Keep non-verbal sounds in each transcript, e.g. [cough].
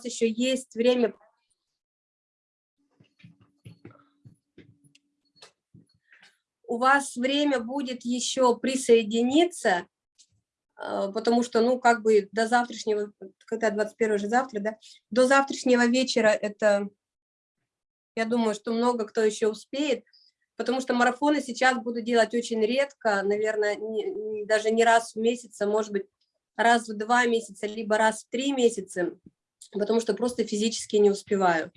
еще есть время. У вас время будет еще присоединиться, э, потому что, ну, как бы до завтрашнего, когда 21 же завтра, да, до завтрашнего вечера это, я думаю, что много кто еще успеет, потому что марафоны сейчас буду делать очень редко, наверное, не, даже не раз в месяц, а может быть, раз в два месяца, либо раз в три месяца, потому что просто физически не успеваю.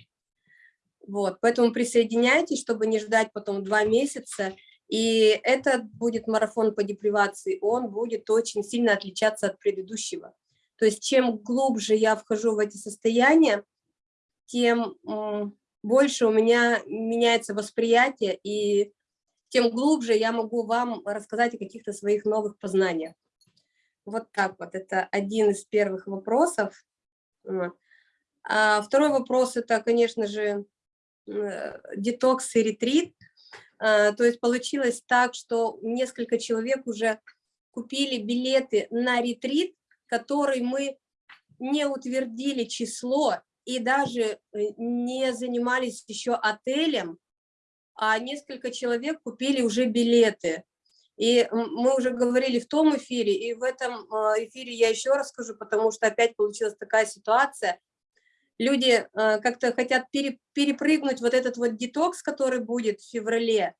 Вот, поэтому присоединяйтесь, чтобы не ждать потом два месяца, и этот будет марафон по депривации, он будет очень сильно отличаться от предыдущего. То есть чем глубже я вхожу в эти состояния, тем больше у меня меняется восприятие, и тем глубже я могу вам рассказать о каких-то своих новых познаниях. Вот так вот, это один из первых вопросов. А второй вопрос – это, конечно же, э, детокс и ретрит. А, то есть получилось так, что несколько человек уже купили билеты на ретрит, который мы не утвердили число и даже э, не занимались еще отелем, а несколько человек купили уже билеты. И мы уже говорили в том эфире, и в этом а, эфире я еще расскажу, потому что опять получилась такая ситуация. Люди а, как-то хотят перепрыгнуть вот этот вот детокс, который будет в феврале,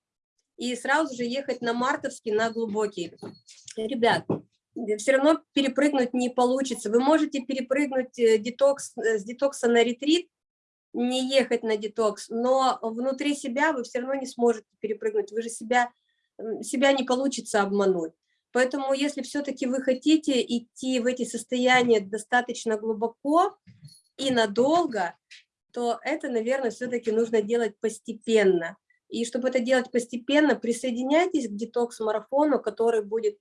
и сразу же ехать на мартовский, на глубокий. Ребят, все равно перепрыгнуть не получится. Вы можете перепрыгнуть э, детокс, э, с детокса на ретрит, не ехать на детокс, но внутри себя вы все равно не сможете перепрыгнуть. Вы же себя себя не получится обмануть. Поэтому если все-таки вы хотите идти в эти состояния достаточно глубоко и надолго, то это, наверное, все-таки нужно делать постепенно. И чтобы это делать постепенно, присоединяйтесь к детокс-марафону, который будет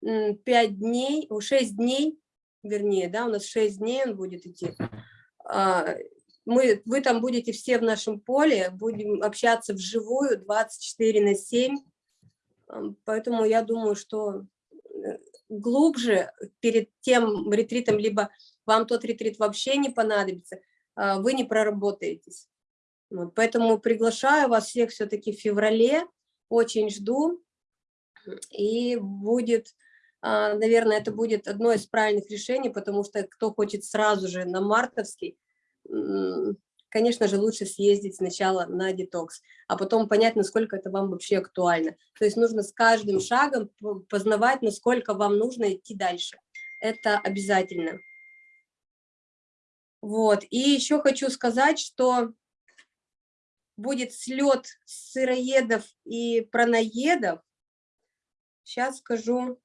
5 дней, 6 дней, вернее, да, у нас 6 дней он будет идти. А, мы, вы там будете все в нашем поле, будем общаться вживую 24 на 7, Поэтому я думаю, что э, глубже перед тем ретритом, либо вам тот ретрит вообще не понадобится, а, вы не проработаетесь. Вот, поэтому приглашаю вас всех все-таки в феврале, очень жду, и будет, а, наверное, это будет одно из правильных решений, потому что кто хочет сразу же на мартовский, конечно же, лучше съездить сначала на детокс, а потом понять, насколько это вам вообще актуально. То есть нужно с каждым шагом познавать, насколько вам нужно идти дальше. Это обязательно. Вот. И еще хочу сказать, что будет слет сыроедов и праноедов. Сейчас скажу.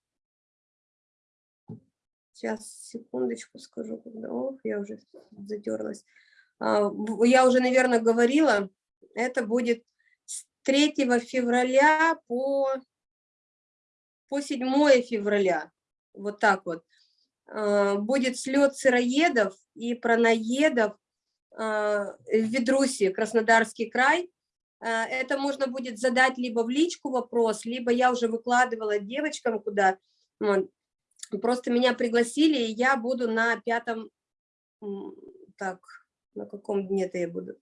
Сейчас, секундочку скажу. Ох, я уже затерлась. А, я уже, наверное, говорила, это будет с 3 февраля по, по 7 февраля, вот так вот. А, будет слет сыроедов и праноедов а, в Ведрусе, Краснодарский край. Это можно будет задать либо в личку вопрос, либо я уже выкладывала девочкам куда. Просто меня пригласили, и я буду на пятом, так, на каком дне-то я буду?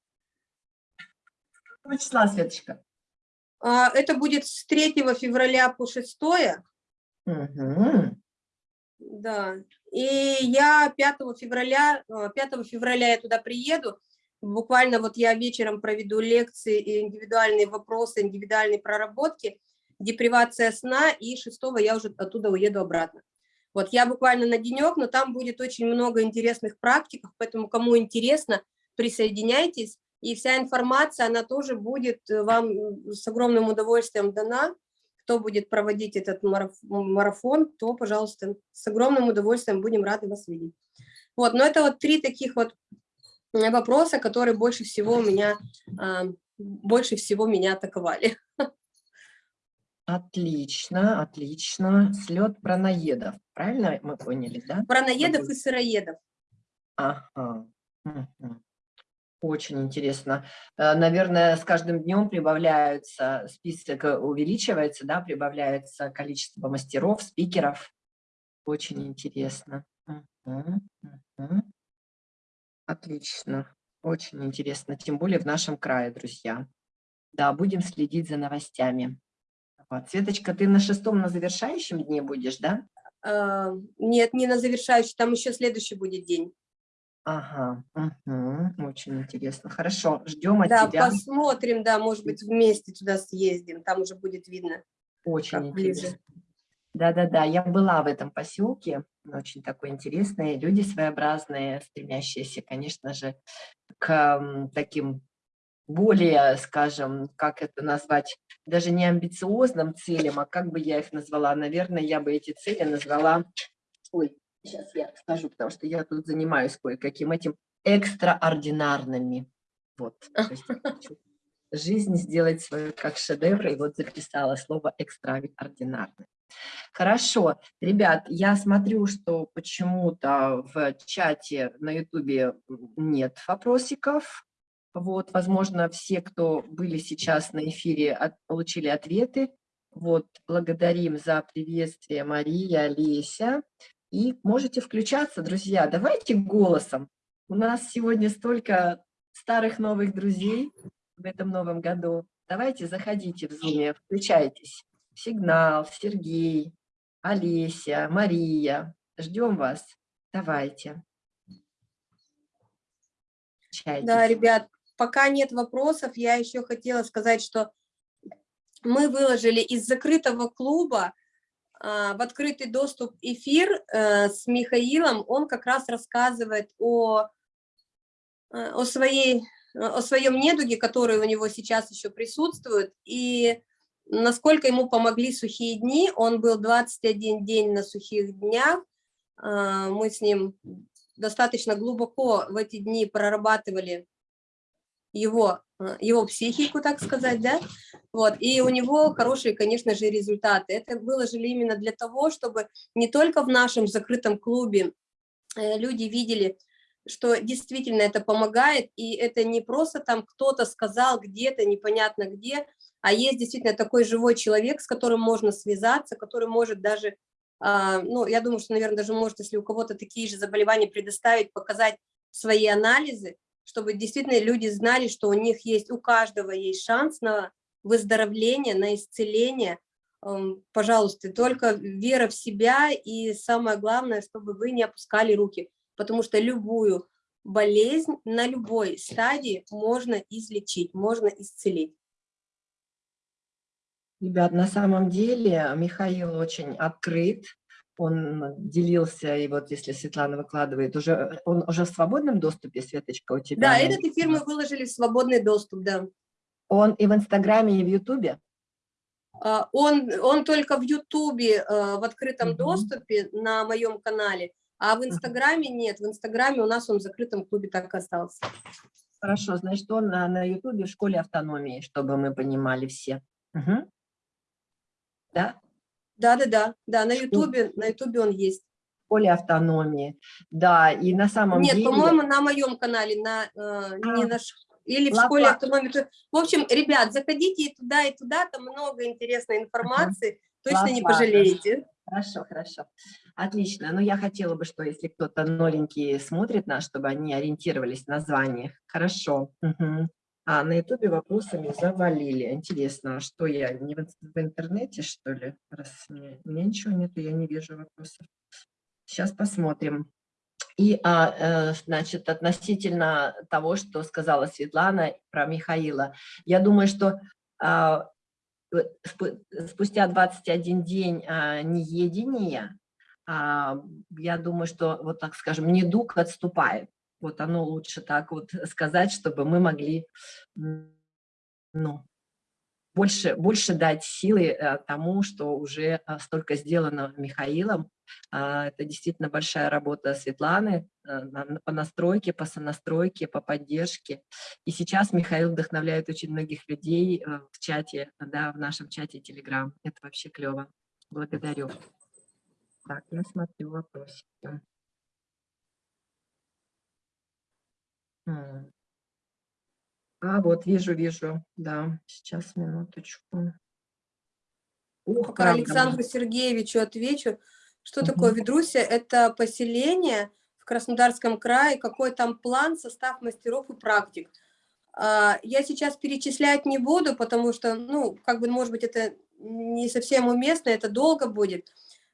Какого числа, Светочка? Это будет с 3 февраля по 6. Угу. Да. И я 5 февраля, 5 а, февраля я туда приеду. Буквально вот я вечером проведу лекции, индивидуальные вопросы, индивидуальные проработки, депривация сна, и 6 я уже оттуда уеду обратно. Вот я буквально на денек, но там будет очень много интересных практик, поэтому кому интересно, присоединяйтесь. И вся информация, она тоже будет э, вам с огромным удовольствием дана. Кто будет проводить этот марафон, то, пожалуйста, с огромным удовольствием будем рады вас видеть. Вот, но это вот три таких вот вопроса, которые больше всего у меня, а, больше всего меня атаковали. Отлично, отлично. Слет праноедов, правильно мы поняли, да? Праноедов и сыроедов. Ага. Очень интересно. Э, наверное, с каждым днем прибавляются, список э, увеличивается, да, прибавляется количество мастеров, спикеров. Очень интересно. Отлично. Очень интересно. Тем более в нашем крае, друзья. Да, будем следить за новостями. Вот. Светочка, ты на шестом, на завершающем дне будешь, да? А, Нет, не на завершающий, там еще следующий будет день. Ага, мгм, очень интересно. Хорошо, ждем от Да, тебя. посмотрим, да, может быть, вместе туда съездим, там уже будет видно. Очень интересно. Да-да-да, я была в этом поселке, очень такой интересный, люди своеобразные, стремящиеся, конечно же, к таким более, скажем, как это назвать, даже не амбициозным целям, а как бы я их назвала, наверное, я бы эти цели назвала, ой, сейчас я скажу, потому что я тут занимаюсь кое-каким этим, экстраординарными. Вот, есть [laughs] жизнь сделать свою как шедевр, и вот записала слово экстраординарный. Хорошо, ребят, я смотрю, что почему-то в чате на ютубе нет вопросиков. Вот, возможно, все, кто были сейчас на эфире, от- получили ответы. Вот, благодарим за приветствие Мария, Леся. И можете включаться, друзья, давайте голосом. У нас сегодня столько старых новых друзей в этом новом году. Давайте заходите в Zoom, включайтесь. Сигнал, Сергей, Олеся, Мария. Ждем вас. Давайте. Включайтесь. Да, ребят, пока нет вопросов, я еще хотела сказать, что мы выложили из закрытого клуба в открытый доступ эфир э, с Михаилом. Он как раз рассказывает о, э, о, своей, о своем недуге, который у него сейчас еще присутствует, и насколько ему помогли сухие дни. Он был 21 день на сухих днях. А, Мы с ним достаточно глубоко в эти дни прорабатывали его, э, его психику, так сказать, да, вот, и у него хорошие, конечно же, результаты. Это выложили именно для того, чтобы не только в нашем закрытом клубе э, люди видели, что действительно это помогает, и это не просто там кто-то сказал где-то, непонятно где, а есть действительно такой живой человек, с которым можно связаться, который может даже, а, ну, я думаю, что, наверное, даже может, если у кого-то такие же заболевания предоставить, показать свои анализы, чтобы действительно люди знали, что у них есть, у каждого есть шанс на выздоровление, на исцеление. Эм, Пожалуйста, только вера в себя и самое главное, чтобы вы не опускали руки, потому что любую болезнь на любой стадии можно излечить, можно исцелить. Ребят, на самом деле Михаил очень открыт, он делился, и вот если Светлана выкладывает, уже он уже в свободном доступе, Светочка, у тебя? Да, этот эфир мы выложили в свободный доступ, да. Он и в Инстаграме, и в Ютубе? А, Он, он только в Ютубе э, в открытом Мгм. доступе на моем канале, а в Инстаграме нет. В Инстаграме у нас он в закрытом клубе так остался. Хорошо, значит, он на, на Ютубе в школе автономии, чтобы мы понимали все. Мгм. Да? Да-да-да, да, на Ютубе, на Ютубе он есть. В школе автономии. Да, и на самом Нет, деле... по-моему, на моем канале, на, э, не А, на ш- или в ла- школе автономии. То- В общем, ребят, заходите и туда, и туда, там много интересной информации, точно не Класс, ладно. пожалеете. Хорошо, хорошо. Отлично. Но я хотела бы, что если кто-то новенький смотрит нас, чтобы они ориентировались в названиях. Хорошо. Мгм. А на ютубе вопросами завалили. Интересно, а что я, не в, ин- в интернете, что ли? Раз у меня ничего нету, я не вижу вопросов. Сейчас посмотрим. И, а, э, значит, относительно того, что сказала Светлана про Михаила, я думаю, что а, э, спу- спустя 21 день а, неедения, а, я думаю, что, вот так скажем, недуг отступает. Вот оно лучше так вот сказать, чтобы мы могли ну, больше, больше дать силы э, тому, что уже а, столько сделано Михаилом. А, Это действительно большая работа Светланы э, по настройке, по сонастройке, по поддержке. И сейчас Михаил вдохновляет очень многих людей э, в чате, да, в нашем чате Telegram. Это вообще клево. Благодарю. Так, я смотрю вопросики. А, вот, вижу, вижу, да, сейчас, минуточку. Ух, Пока правда, Александру Сергеевичу отвечу. Что Мгм. такое Ведрусия? Это поселение, в Краснодарском крае, какой там план, состав мастеров и практик. А, я сейчас перечислять не буду, потому что, ну, как бы, может быть, это не совсем уместно, это долго будет.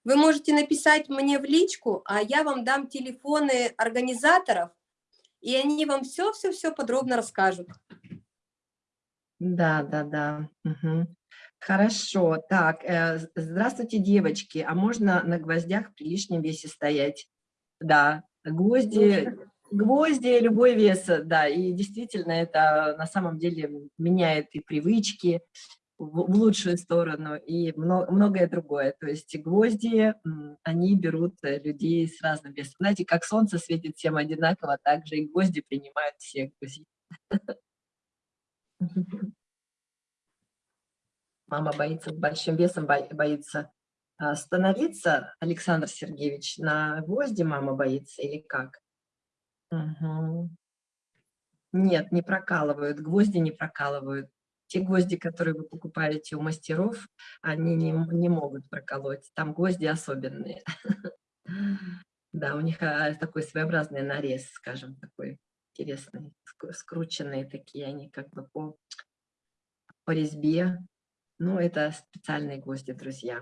Вы можете написать мне в личку, а я вам дам телефоны организаторов, и они вам все-все-все подробно расскажут. Да, да, да. Угу. Хорошо. Так, э, здравствуйте, девочки. А можно на гвоздях при лишнем весе стоять? Да, гвозди, гвозди любой вес, да. И действительно это на самом деле меняет и привычки, в, лучшую сторону и многое другое. То есть гвозди, они берут э, людей с разным весом. Знаете, как солнце светит всем одинаково, так же и гвозди принимают всех гвоздей. [laughs] Мама боится, большим весом боится а, становиться, Александр Сергеевич, на гвозди мама боится или как? Угу. Нет, не прокалывают, гвозди не прокалывают. Те гвозди, которые вы покупаете у мастеров, они не, не могут проколоть. Там гвозди особенные. [laughs] Да, у них а, такой своеобразный нарез, скажем, такой интересный, скрученные такие, они как бы по, по резьбе. Ну, это специальные гвозди, друзья.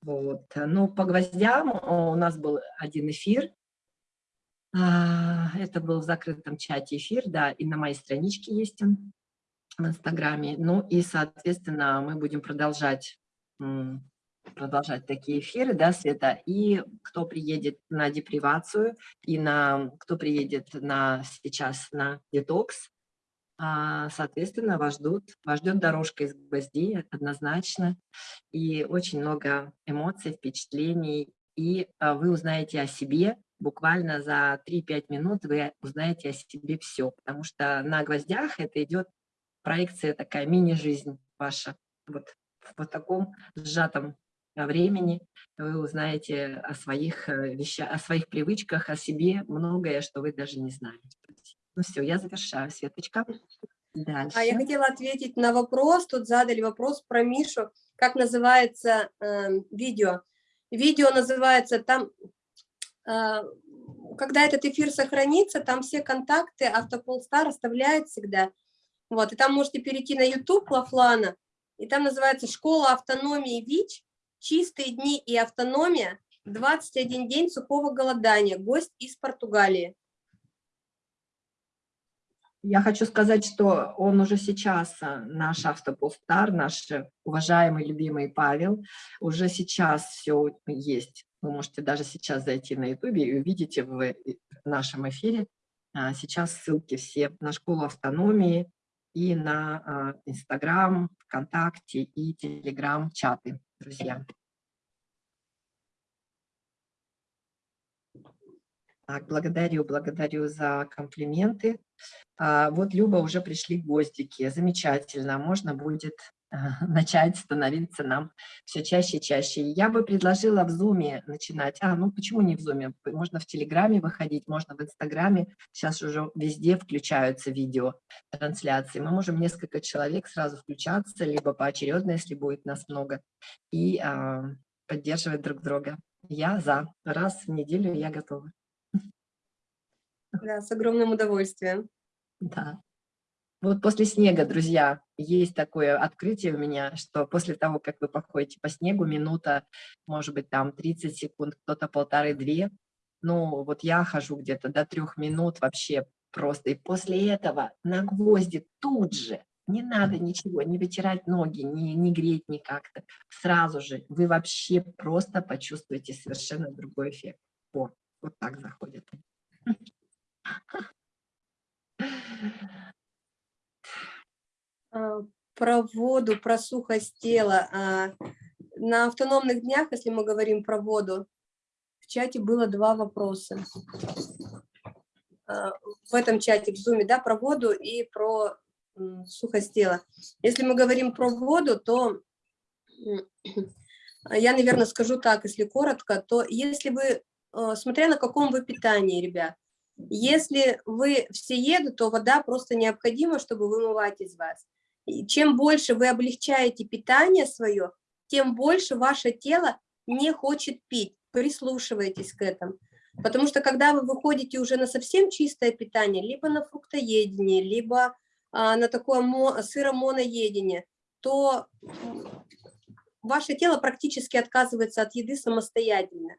Вот. Ну, по гвоздям у нас был один эфир. А, это был в закрытом чате эфир, да, и на моей страничке есть он в Инстаграме. Ну и, соответственно, мы будем продолжать, продолжать такие эфиры, да, Света. И кто приедет на депривацию, и на кто приедет на, сейчас на детокс, а, соответственно, вас, ждут, вас ждет дорожка из гвоздей однозначно. И очень много эмоций, впечатлений. И а, вы узнаете о себе, буквально за 3-5 минут вы узнаете о себе все, потому что на гвоздях это идет проекция такая, мини-жизнь ваша. Вот в вот таком сжатом э, времени вы узнаете о своих э, вещах, о своих привычках, о себе многое, что вы даже не знали. Ну все, я завершаю, Светочка. Дальше. А я хотела ответить на вопрос, тут задали вопрос про Мишу, как называется э, видео. Видео называется там, э, когда этот эфир сохранится, там все контакты Автополстар оставляет всегда. Вот, и там можете перейти на YouTube Лафлана, и там называется «Школа автономии ВИЧ. Чистые дни и автономия. 21 день сухого голодания. Гость из Португалии». Я хочу сказать, что он уже сейчас, а, наш автополстар, наш уважаемый, любимый Павел, уже сейчас все есть. Вы можете даже сейчас зайти на YouTube и увидите в нашем эфире а, сейчас ссылки все на школу автономии, и на Инстаграм, ВКонтакте и Телеграм-чаты, друзья. Так, благодарю, благодарю за комплименты. А, вот, Люба, уже пришли гвоздики. Замечательно. Можно будет [laughs] начать становиться нам все чаще и чаще. Я бы предложила в Зуме начинать. А, ну почему не в Зуме? Можно в Телеграме выходить, можно в Инстаграме. Сейчас уже везде включаются видео трансляции. Мы можем несколько человек сразу включаться, либо поочередно, если будет нас много, и а, поддерживать друг друга. Я за. Раз в неделю я готова. Да, с огромным удовольствием. [laughs] Да. Вот после снега, друзья, есть такое открытие у меня, что после того, как вы походите по снегу, минута, может быть, там 30 секунд, кто-то полторы-две, ну, вот я хожу где-то до трех минут вообще просто, и после этого на гвозди тут же, не надо ничего, не вытирать ноги, не, не греть никак-то, сразу же вы вообще просто почувствуете совершенно другой эффект. О, вот так заходит. [laughs] А, про воду, про сухость тела. А, на автономных днях, если мы говорим про воду, в чате было два вопроса. А, в этом чате, в зуме, да, про воду и про сухость тела. Если мы говорим про воду, то я, наверное, скажу так, если коротко, то если вы, смотря на каком вы питании, ребят, если вы все еду, то вода просто необходима, чтобы вымывать из вас. И чем больше вы облегчаете питание свое, тем больше ваше тело не хочет пить. Прислушивайтесь к этому. Потому что когда вы выходите уже на совсем чистое питание, либо на фруктоедение, либо а, на такое сыромоноедение, то ваше тело практически отказывается от еды самостоятельно.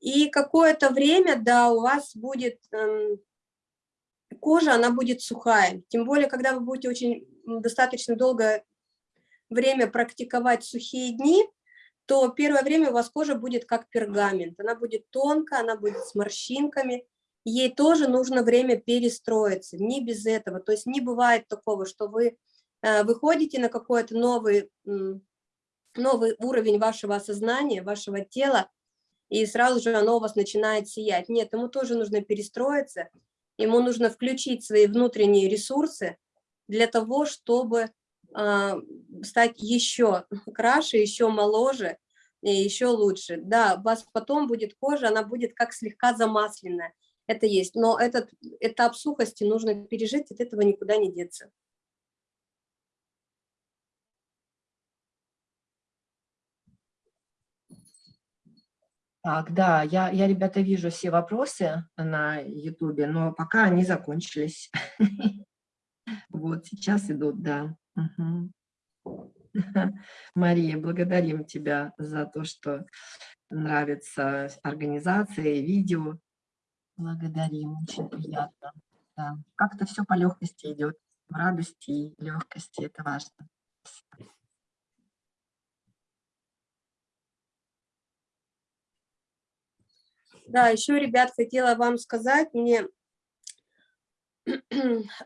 И какое-то время, да, у вас будет эм, кожа, она будет сухая. Тем более, когда вы будете очень достаточно долгое время практиковать сухие дни, то первое время у вас кожа будет как пергамент. Она будет тонкая, она будет с морщинками. Ей тоже нужно время перестроиться, не без этого. То есть не бывает такого, что вы э, выходите на какой-то новый, новый уровень вашего осознания, вашего тела, и сразу же оно у вас начинает сиять. Нет, ему тоже нужно перестроиться, ему нужно включить свои внутренние ресурсы для того, чтобы а, стать еще краше, еще моложе и еще лучше. Да, у вас потом будет кожа, она будет как слегка замасленная. Это есть, но этот этап сухости нужно пережить, от этого никуда не деться. Так, да, я, я, ребята, вижу все вопросы на Ютубе, но пока они закончились. [laughs] Вот, сейчас идут, да. [laughs] Мария, благодарим тебя за то, что нравится организация, видео. Благодарим, очень приятно. Да. Как-то все по легкости идет, в радости и легкости, это важно. Да, еще, ребят, хотела вам сказать, мне, [clears throat]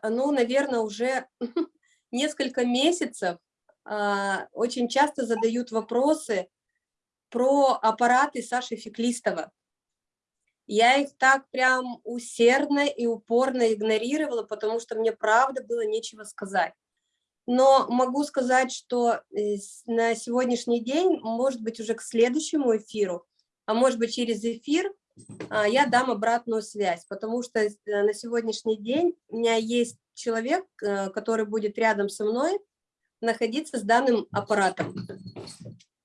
ну, наверное, уже [laughs] несколько месяцев а, очень часто задают вопросы про аппараты Саши Феклистова. Я их так прям усердно и упорно игнорировала, потому что мне правда было нечего сказать. Но могу сказать, что э, на сегодняшний день, может быть, уже к следующему эфиру, а может быть, через эфир, я дам обратную связь, потому что э, на сегодняшний день у меня есть человек, э, который будет рядом со мной находиться с данным аппаратом.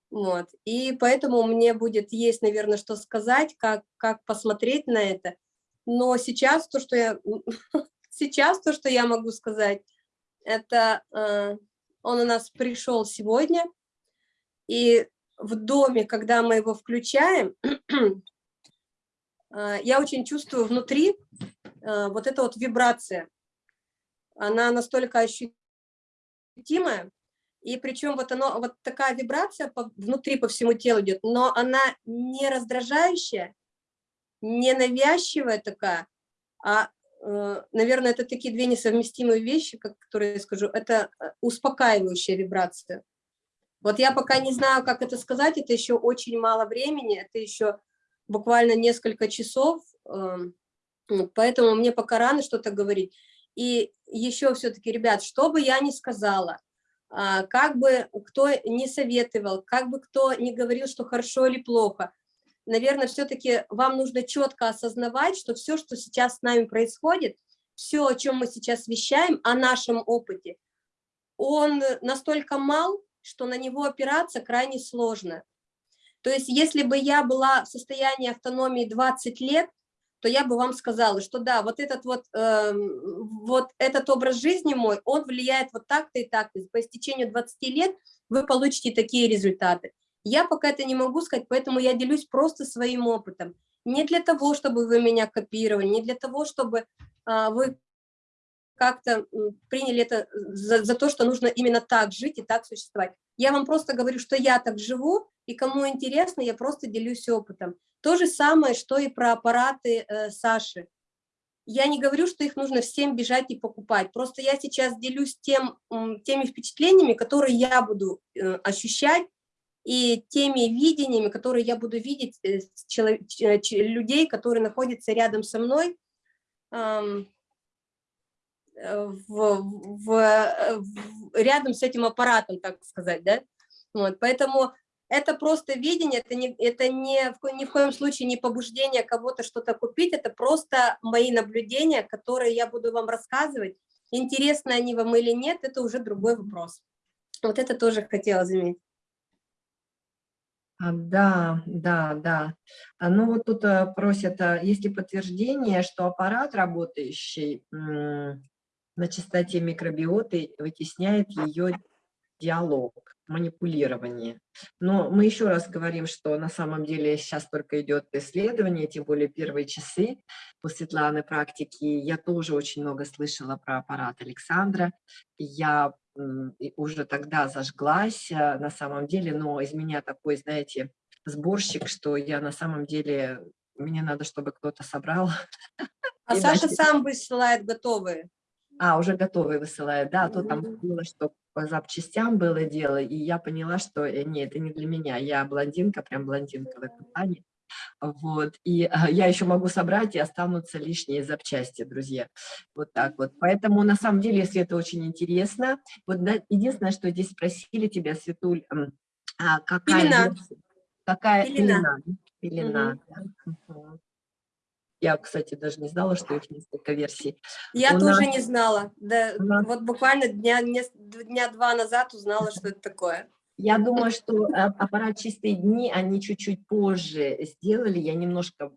Вот. И поэтому мне будет есть, наверное, что сказать, как, как посмотреть на это. Но сейчас то, что я, [laughs] сейчас то, что я могу сказать, это э, он у нас пришел сегодня, и в доме, когда мы его включаем, [clears throat] я очень чувствую внутри э, вот эта вот вибрация она настолько ощутимая, и причем вот, оно, вот такая вибрация по, внутри по всему телу идет, но она не раздражающая, не навязчивая такая, а, э, наверное, это такие две несовместимые вещи, как, которые я скажу, это э, успокаивающая вибрация. Вот я пока не знаю, как это сказать, это еще очень мало времени, это еще буквально несколько часов, э, поэтому мне пока рано что-то говорить. И еще все-таки, ребят, что бы я ни сказала, а, как бы кто не советовал, как бы кто не говорил, что хорошо или плохо, наверное, все-таки вам нужно четко осознавать, что все, что сейчас с нами происходит, все, о чем мы сейчас вещаем, о нашем опыте, он настолько мал, что на него опираться крайне сложно. То есть если бы я была в состоянии автономии 20 лет, то я бы вам сказала, что да, вот этот вот, э, вот этот образ жизни мой, он влияет вот так-то и так-то. По истечению 20 лет вы получите такие результаты. Я пока это не могу сказать, поэтому я делюсь просто своим опытом. Не для того, чтобы вы меня копировали, не для того, чтобы э, вы как-то приняли это за, за то, что нужно именно так жить и так существовать. Я вам просто говорю, что я так живу, и кому интересно, я просто делюсь опытом. То же самое, что и про аппараты э, Саши. Я не говорю, что их нужно всем бежать и покупать. Просто я сейчас делюсь тем, теми впечатлениями, которые я буду э, ощущать, и теми видениями, которые я буду видеть э, человек, людей, которые находятся рядом со мной, э, в, в, в, рядом с этим аппаратом, так сказать, да. Вот, поэтому это просто видение, это, не, это не, ни в коем случае не побуждение кого-то что-то купить, это просто мои наблюдения, которые я буду вам рассказывать. Интересны они вам или нет, это уже другой вопрос. Вот это тоже хотела заметить. А, Да, да, да. А, Ну вот тут э, просят, а, есть ли подтверждение, что аппарат, работающий на частоте микробиоты, вытесняет ее диалог, манипулирование. Но мы еще раз говорим, что на самом деле сейчас только идет исследование, тем более первые часы у Светланы практики. Я тоже очень много слышала про аппарат Александра. Я уже тогда зажглась э, на самом деле, но из меня такой, знаете, сборщик, что я на самом деле, мне надо, чтобы кто-то собрал. А [laughs] Саша дальше- сам высылает готовые. А, уже готовый высылает, да, а то там было, что по запчастям было дело, и я поняла, что э, нет, это не для меня, я блондинка, прям блондинка в этом плане. Вот, и а, я еще могу собрать, и останутся лишние запчасти, друзья. Вот так вот. Поэтому, на самом деле, если это очень интересно, вот да, единственное, что здесь спросили тебя, Светуль, а какая Пелена. Какая Пелена. пелена? Пелена, да. Я, кстати, даже не знала, что их несколько версий. Я У тоже нас- не знала. Да, нас- Вот буквально дня, нес- дня два назад узнала, что это такое. Я думаю, что а, аппарат «Чистые дни» они чуть-чуть позже сделали. Я немножко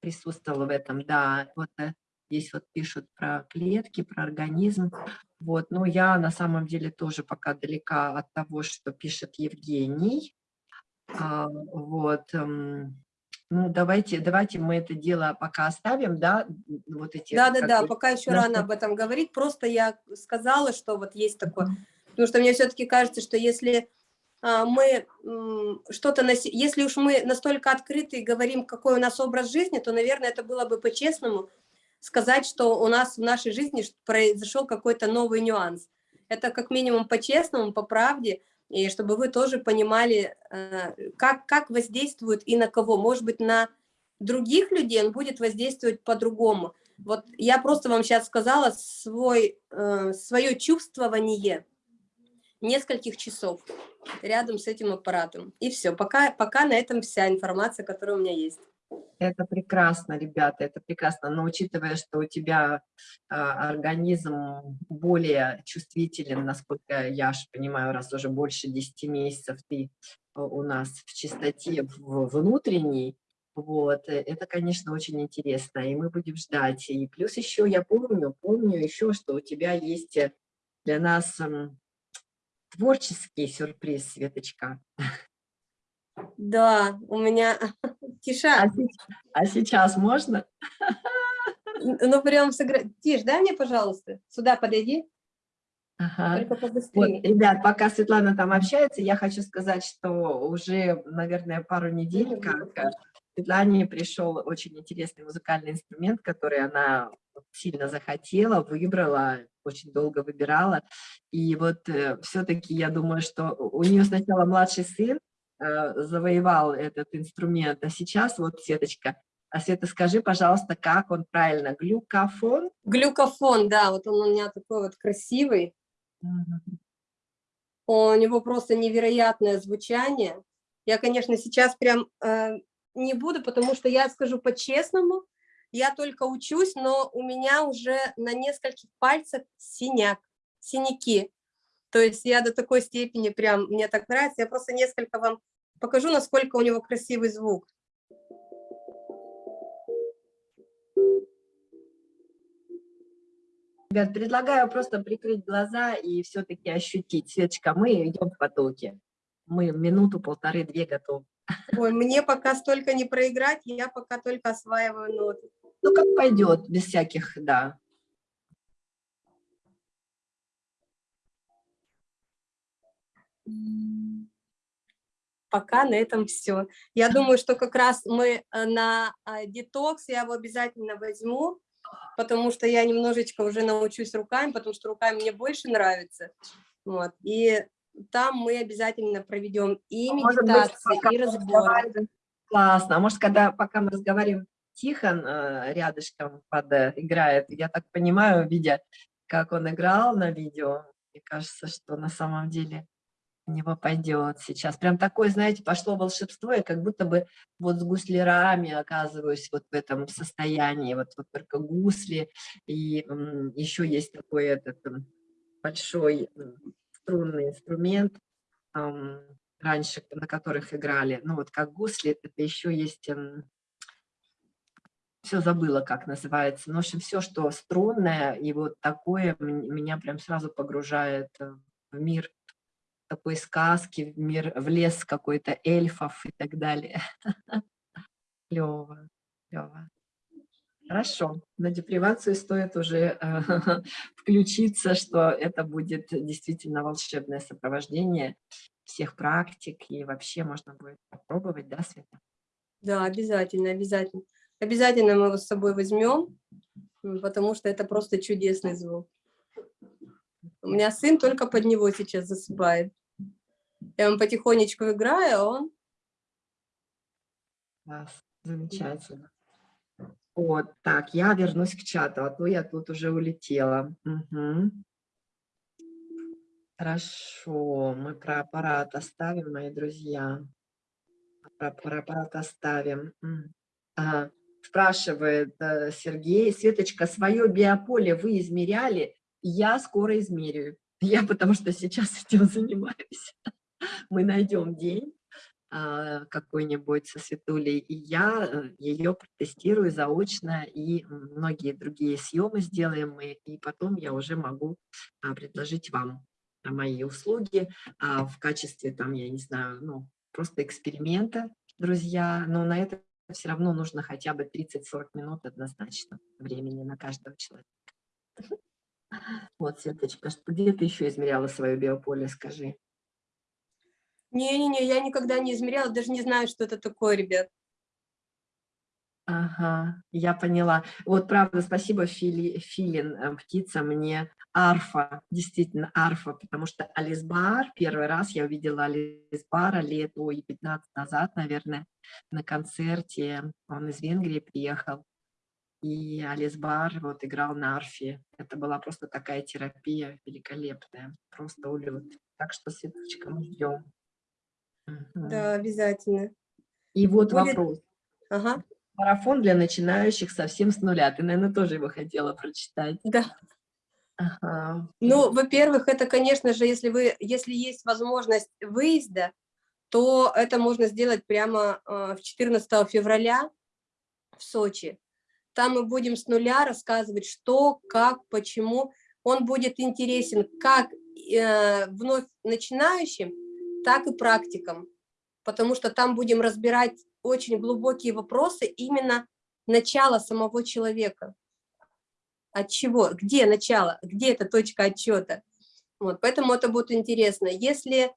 присутствовала в этом, да. Вот э, здесь вот пишут про клетки, про организм. Вот, но я на самом деле тоже пока далека от того, что пишет Евгений. А, Вот. Ну, давайте, давайте мы это дело пока оставим, да, вот эти... Да-да-да, пока еще на рано об этом говорить. Просто я сказала, что вот есть такое. Мгм. Потому что мне все-таки кажется, что если а, мы что-то, если уж мы настолько открыты и говорим, какой у нас образ жизни, то, наверное, это было бы по-честному сказать, что у нас в нашей жизни произошел какой-то новый нюанс. Это как минимум по-честному, по правде, и чтобы вы тоже понимали, э, как, как воздействует и на кого. Может быть, на других людей он будет воздействовать по-другому. Вот я просто вам сейчас сказала свой, э, свое чувствование нескольких часов рядом с этим аппаратом. И все, пока, пока на этом вся информация, которая у меня есть. Это прекрасно, ребята, это прекрасно. Но учитывая, что у тебя а, организм более чувствителен, насколько я ж понимаю, раз уже больше 10 месяцев ты а, у нас в чистоте в- внутренней, вот, э, это, конечно, очень интересно, и мы будем ждать. И плюс еще я помню, помню еще, что у тебя есть э, для нас творческий сюрприз, Светочка. [laughs] Да, у меня... [laughs] А, Тиша, се- а сейчас можно? ну прям сыграть. Тиш, дай мне, пожалуйста, сюда подойди, Ага. Вот, ребят, пока Светлана там общается, я хочу сказать, что уже, наверное, пару недель, как э, Светлане пришел очень интересный музыкальный инструмент, который она сильно захотела, выбрала, очень долго выбирала. И вот все-таки я думаю, что у нее сначала младший сын э, завоевал этот инструмент, а сейчас вот Светочка, а Света, скажи, пожалуйста, как он правильно? Глюкофон? Глюкофон, да, вот он у меня такой вот красивый. Мгм. У него просто невероятное звучание. Я, конечно, сейчас прям э, не буду, потому что я скажу по-честному, я только учусь, но у меня уже на нескольких пальцах синяк, синяки. То есть я до такой степени прям, мне так нравится. Я просто несколько вам покажу, насколько у него красивый звук. Ребят, предлагаю просто прикрыть глаза и все-таки ощутить. Светочка, мы идем в потоке. Мы минуту, полторы, две готовы. Ой, мне пока столько не проиграть, я пока только осваиваю ноты. Ну, как пойдет, без всяких, да. Пока на этом все. Я думаю, что как раз мы э, на а, детокс, я его обязательно возьму, потому что я немножечко уже научусь руками, потому что руками мне больше нравится. Вот. И там мы обязательно проведем и быть, медитации, пока и разборы. Классно. А может, когда пока мы разговариваем, Тихон э, рядышком под, э, играет, я так понимаю, видя, как он играл на видео, мне кажется, что на самом деле него пойдет сейчас. Прям такое, знаете, пошло волшебство, я как будто бы вот с гуслярами оказываюсь вот в этом состоянии, вот, вот только гусли, и м, еще есть такой этот большой струнный инструмент, ам, раньше, на которых играли. Ну вот как гусли, это еще есть... Все забыла, как называется. Ну, в общем, все, что струнное, и вот такое меня прям сразу погружает э, в мир такой сказки, в мир, в лес какой-то эльфов и так далее. [laughs] Клево, клево. Хорошо, на депривацию стоит уже э, [laughs] включиться, что это будет действительно волшебное сопровождение всех практик, и вообще можно будет попробовать, да, Света? Да, обязательно, обязательно. Обязательно мы его с собой возьмем, потому что это просто чудесный звук. У меня сын только под него сейчас засыпает. Я ему потихонечку играю, а он... Замечательно. Вот, так, я вернусь к чату, а то я тут уже улетела. Угу. Хорошо, мы про аппарат оставим, мои друзья. Про, про аппарат оставим. Ага. Спрашивает э, Сергей, Светочка, свое биополе вы измеряли? Я скоро измерю. [laughs] Я потому что сейчас этим занимаюсь. Мы найдем день, а, какой-нибудь со Светулей, и я э, ее протестирую заочно, и многие другие съемы сделаем мы, и потом я уже могу а, предложить вам мои услуги а, в качестве, там, я не знаю, ну, просто эксперимента, друзья, но на это все равно нужно хотя бы 30-40 минут однозначно времени на каждого человека. Вот, Светочка, где ты еще измеряла свое биополе, скажи? Не-не-не, я никогда не измеряла, даже не знаю, что это такое, ребят. Ага, я поняла. Вот правда, спасибо, Фили, Филин, э, птица, мне арфа, действительно арфа, потому что Алисбар, первый раз я увидела Алисбара лет, ой, 15 назад, наверное, на концерте, он из Венгрии приехал, и Алисбар вот играл на арфе. Это была просто такая терапия великолепная, просто улет. Так что, Светочка, мы ждем. Да, обязательно. И вот Будет... вопрос. Ага. Марафон для начинающих совсем с нуля. Ты, наверное, тоже его хотела прочитать. Да. Ага. Ну, во-первых, это, конечно же, если, вы, если есть возможность выезда, то это можно сделать прямо э, в 14 февраля в Сочи. Там мы будем с нуля рассказывать, что, как, почему. Он будет интересен как э, вновь начинающим, так и практикам, потому что там будем разбирать очень глубокие вопросы именно начала самого человека. От чего? Где начало? Где эта точка отчета? Вот, поэтому это будет интересно. Если,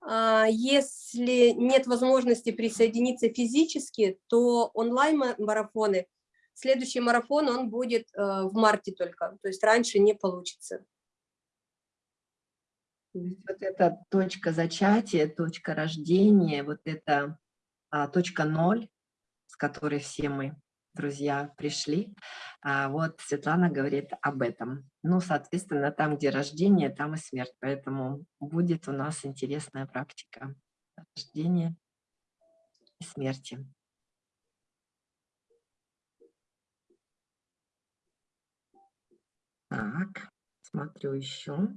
а, если нет возможности присоединиться физически, то онлайн-марафоны, следующий марафон, он будет э, в марте только, то есть раньше не получится. Вот эта точка зачатия, точка рождения, вот эта а, точка ноль, с которой все мы, друзья, пришли, а, вот Светлана говорит об этом. Ну, соответственно, там, где рождение, там и смерть, поэтому будет у нас интересная практика рождения и смерти. Так, смотрю еще.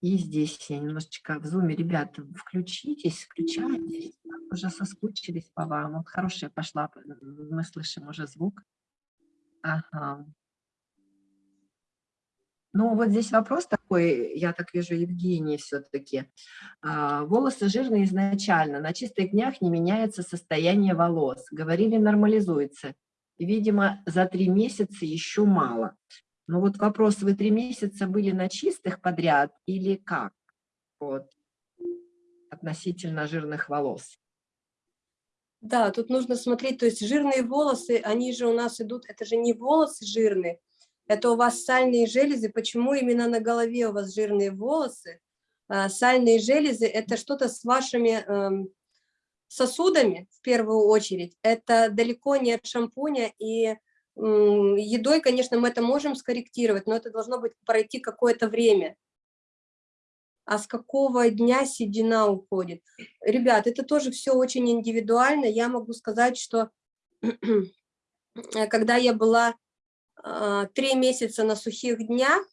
И здесь я немножечко в зуме, ребята, включитесь, включайтесь, уже соскучились по вам. Вот хорошая пошла, мы слышим уже звук. Ага. Ну, вот здесь вопрос такой, я так вижу, Евгений все-таки. А, волосы жирные изначально, на чистых днях не меняется состояние волос. Говорили, нормализуется. Видимо, за три месяца еще мало. Ну вот вопрос, вы три месяца были на чистых подряд или как? Вот, относительно жирных волос. Да, тут нужно смотреть, то есть жирные волосы, они же у нас идут, это же не волосы жирные, это у вас сальные железы. Почему именно на голове у вас жирные волосы? А, сальные железы – это что-то с вашими эм, сосудами, в первую очередь. Это далеко не от шампуня и Едой, конечно, мы это можем скорректировать, но это должно быть пройти какое-то время. А с какого дня седина уходит? Ребят, это тоже все очень индивидуально. Я могу сказать, что [clears throat] когда я была а, три месяца на сухих днях,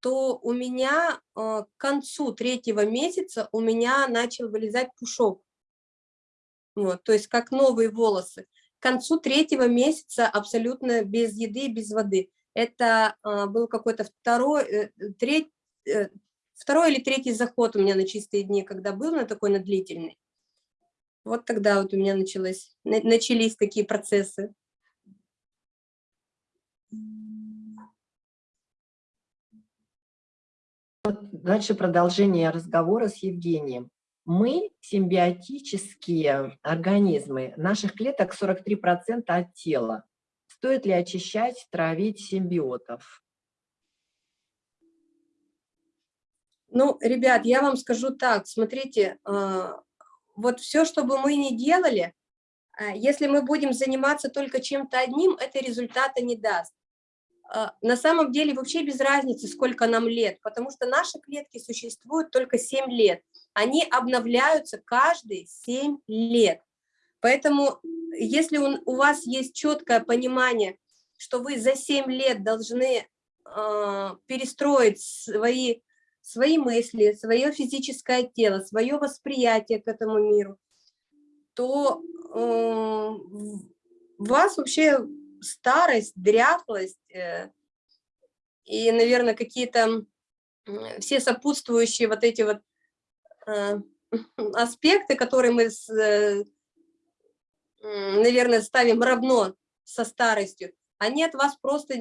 то у меня э, к концу третьего месяца у меня начал вылезать пушок. Вот, то есть как новые волосы. К концу третьего месяца абсолютно без еды, без воды. Это э, был какой-то второй, э, треть, э, второй или третий заход у меня на чистые дни, когда был на такой на длительный. Вот тогда вот у меня началось, начались такие процессы. Дальше продолжение разговора с Евгением. Мы симбиотические организмы. Наших клеток 43% от тела. Стоит ли очищать, травить симбиотов? Ну, ребят, я вам скажу так, смотрите, а, вот все, что бы мы ни делали, а, если мы будем заниматься только чем-то одним, это результата не даст. А, на самом деле вообще без разницы, сколько нам лет, потому что наши клетки существуют только 7 лет. Они обновляются каждые 7 лет. Поэтому если у вас есть четкое понимание, что вы за 7 лет должны э, перестроить свои, свои мысли, свое физическое тело, свое восприятие к этому миру, то э, вас вообще старость, дряхлость э, и, наверное, какие-то все сопутствующие вот эти вот э, [laughs] аспекты, которые мы, э, наверное, ставим равно со старостью, они от вас просто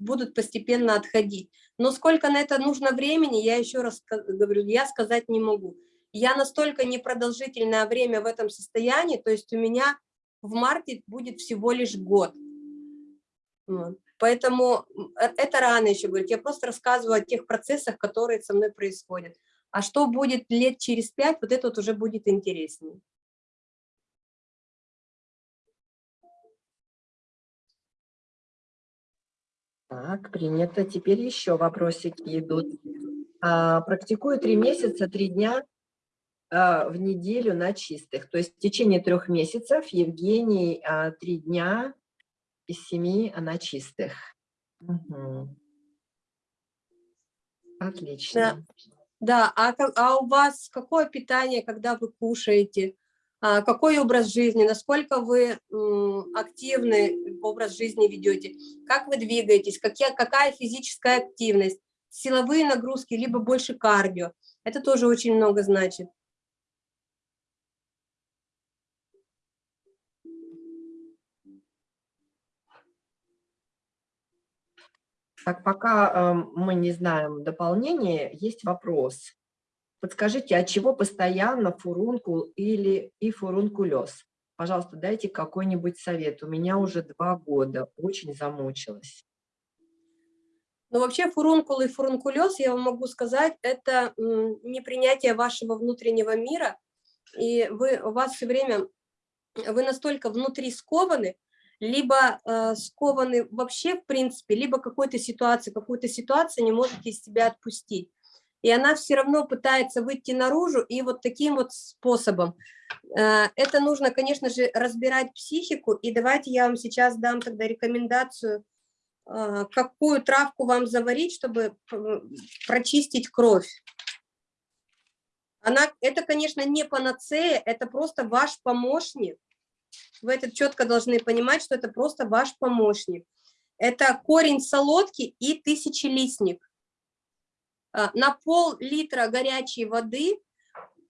будут постепенно отходить. Но сколько на это нужно времени, я еще раз говорю, я сказать не могу. Я настолько непродолжительное время в этом состоянии, то есть у меня в марте будет всего лишь год. Поэтому э, это рано еще говорить. Я просто рассказываю о тех процессах, которые со мной происходят. А что будет лет через пять, вот это вот уже будет интереснее. Так, принято. Теперь еще вопросики идут. А, практикую три месяца, три дня а, в неделю на чистых. То есть в течение трех месяцев Евгений а, три дня из семи она чистых. Угу. Отлично. Да, да. А, а у вас какое питание, когда вы кушаете? А, какой образ жизни? Насколько вы активный образ жизни ведете? Как вы двигаетесь? Какие, какая физическая активность? Силовые нагрузки, либо больше кардио? Это тоже очень много значит. Так, пока э, мы не знаем дополнения, есть вопрос. Подскажите, от чего постоянно фурункул или и фурункулез? Пожалуйста, дайте какой-нибудь совет. У меня уже два года, очень замучилась. Ну, вообще фурункул и фурункулез, я вам могу сказать, это непринятие вашего внутреннего мира, и вы, у вас все время, вы настолько внутри скованы, либо э, скованы вообще, в принципе, либо какой-то ситуации, какую-то ситуацию не можете из себя отпустить. И она все равно пытается выйти наружу, и вот таким вот способом. Э, это нужно, конечно же, разбирать психику, и давайте я вам сейчас дам тогда рекомендацию, э, какую травку вам заварить, чтобы прочистить кровь. Она, это, конечно, не панацея, это просто ваш помощник, вы это четко должны понимать, что это просто ваш помощник. Это корень солодки и тысячелистник. А, на пол-литра горячей воды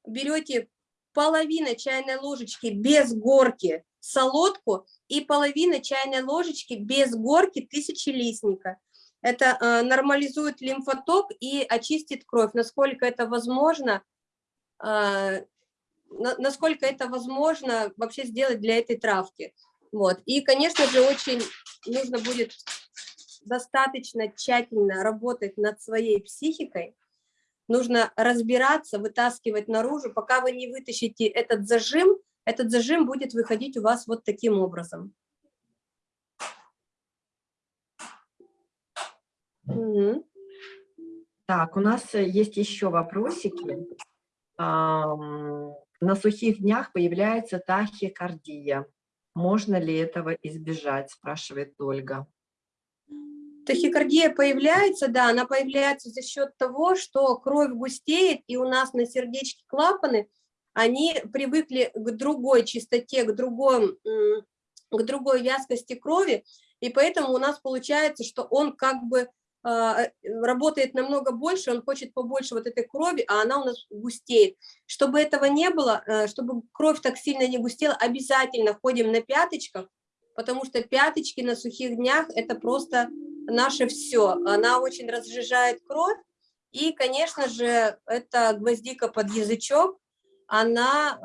берете половина чайной ложечки без горки солодку и половина чайной ложечки без горки тысячелистника. Это э, нормализует лимфоток и очистит кровь. Насколько это возможно, э, насколько это возможно вообще сделать для этой травки. Вот. И, конечно же, очень нужно будет достаточно тщательно работать над своей психикой, нужно разбираться, вытаскивать наружу, пока вы не вытащите этот зажим, этот зажим будет выходить у вас вот таким образом. Угу. Так, у нас есть еще вопросики. На сухих днях появляется тахикардия. Можно ли этого избежать, спрашивает Ольга. Тахикардия появляется, да, она появляется за счет того, что кровь густеет, и у нас на сердечке клапаны, они привыкли к другой чистоте, к, другой, к другой вязкости крови, и поэтому у нас получается, что он как бы работает намного больше, он хочет побольше вот этой крови, а она у нас густеет. Чтобы этого не было, э, чтобы кровь так сильно не густела, обязательно ходим на пяточках, потому что пяточки на сухих днях – это просто наше все. Она очень разжижает кровь, и, конечно же, это гвоздика под язычок, она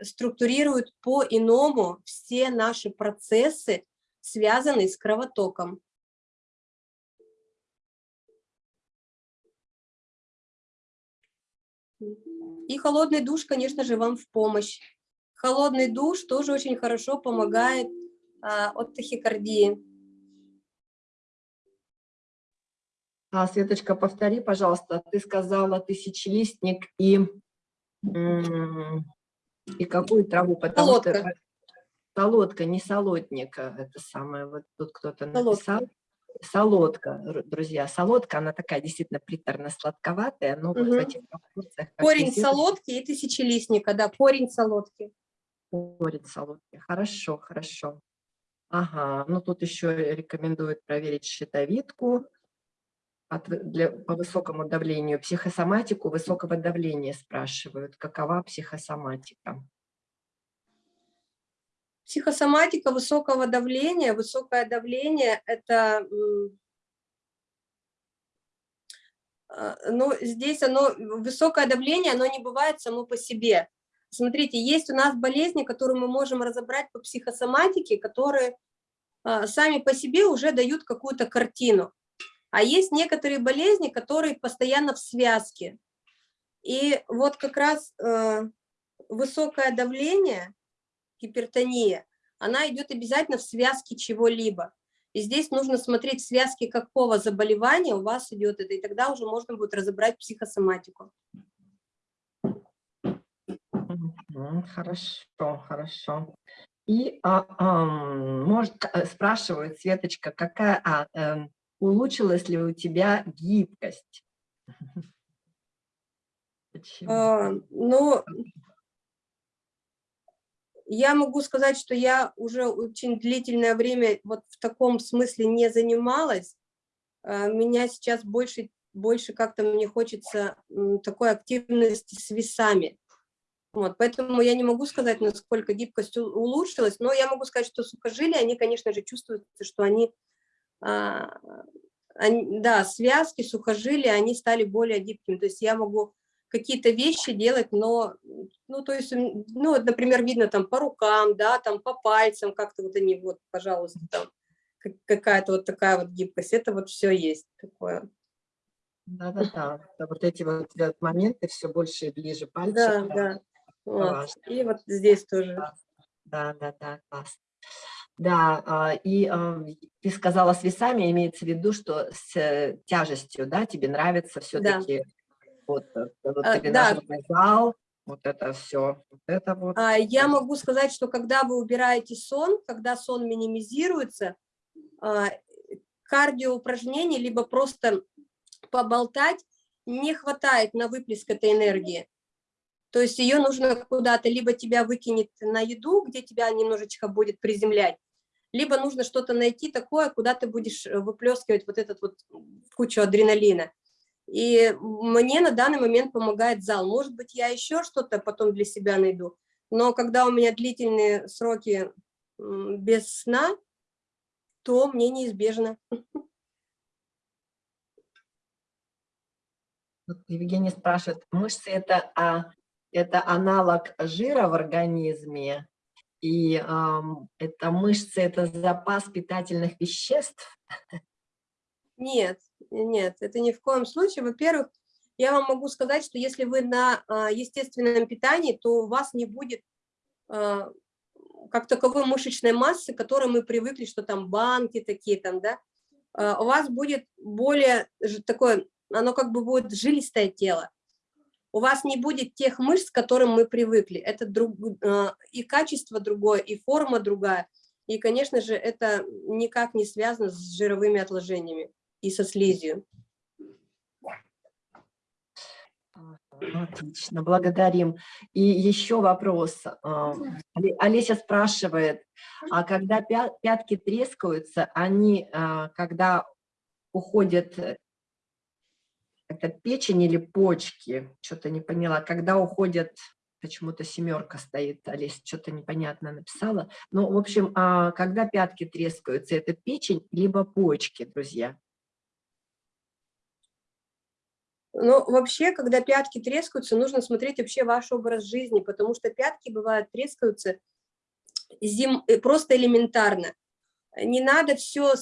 э, структурирует по-иному все наши процессы, связанные с кровотоком. И холодный душ, конечно же, вам в помощь. Холодный душ тоже очень хорошо помогает а, от тахикардии. А, Светочка, повтори, пожалуйста, ты сказала тысячелистник и, и какую траву? Потому солодка. Что, солодка, не солодник, это самое, вот тут кто-то написал. Солодка, друзья, солодка, она такая действительно приторно-сладковатая, но угу. вот в этих пропорциях... Корень солодки и тысячелистника, да, корень солодки. Корень солодки, хорошо, хорошо. Ага, ну тут еще рекомендуют проверить щитовидку от, для, по высокому давлению, психосоматику высокого давления спрашивают, какова психосоматика. Психосоматика высокого давления. Высокое давление – это… А, ну, здесь оно, высокое давление, оно не бывает само по себе. Смотрите, есть у нас болезни, которые мы можем разобрать по психосоматике, которые а, сами по себе уже дают какую-то картину. А есть некоторые болезни, которые постоянно в связке. И вот как раз э, высокое давление гипертония, она идет обязательно в связке чего-либо. И здесь нужно смотреть связки какого заболевания у вас идет это, и тогда уже можно будет разобрать психосоматику. Хорошо, хорошо. И а, а, может, э, спрашивают, Светочка, какая, а, а, улучшилась ли у тебя гибкость? [laughs] А, ну, я могу сказать, что я уже очень длительное время вот в таком смысле не занималась. А, меня сейчас больше, больше как-то мне хочется такой активности с весами. Вот, поэтому я не могу сказать, насколько гибкость улучшилась, но я могу сказать, что сухожилия, они, конечно же, чувствуют, что они, а, они да, связки, сухожилия, они стали более гибкими. То есть я могу какие-то вещи делать, но, ну, то есть, ну, например, видно там по рукам, да, там по пальцам, как-то вот они, вот, пожалуйста, там какая-то вот такая вот гибкость, это вот все есть такое. Да-да-да, вот эти вот моменты все больше и ближе пальцев. Да, да, да. Вот. И вот здесь тоже. Да-да-да, класс. Да, а, и а, ты сказала с весами, имеется в виду, что с э, тяжестью, да, тебе нравится все-таки да вот, э, вот а, тренажерный да. зал, вот это все, вот это вот. А, я могу сказать, что когда вы убираете сон, когда сон минимизируется, а, кардиоупражнений, либо просто поболтать, не хватает на выплеск этой энергии. То есть ее нужно куда-то, либо тебя выкинет на еду, где тебя немножечко будет приземлять, либо нужно что-то найти такое, куда ты будешь э, выплескивать вот этот вот кучу адреналина. И мне на данный момент помогает зал. Может быть, я еще что-то потом для себя найду, но когда у меня длительные сроки без сна, то мне неизбежно. Евгений спрашивает, мышцы это, а, это аналог жира в организме, и эм, это мышцы это запас питательных веществ? Нет, нет, это ни в коем случае. Во-первых, я вам могу сказать, что если вы на а, естественном питании, то у вас не будет а, как таковой мышечной массы, к которой мы привыкли, что там банки такие там, да, а, у вас будет более такое, оно как бы будет жилистое тело. У вас не будет тех мышц, к которым мы привыкли. Это друг, и качество другое, и форма другая. И, конечно же, это никак не связано с жировыми отложениями и со слизью. Отлично, благодарим. И еще вопрос. А, Олеся спрашивает, а когда пятки трескаются, они, а, когда уходят, э, это печень или почки? Что-то не поняла. Когда уходят, почему-то семерка стоит, Олеся что-то непонятно написала. Ну, в общем, а когда пятки трескаются, это печень либо почки, друзья? Ну, вообще, когда пятки трескаются, нужно смотреть вообще ваш образ жизни, потому что пятки бывают трескаются зим... Э, просто элементарно. Не надо все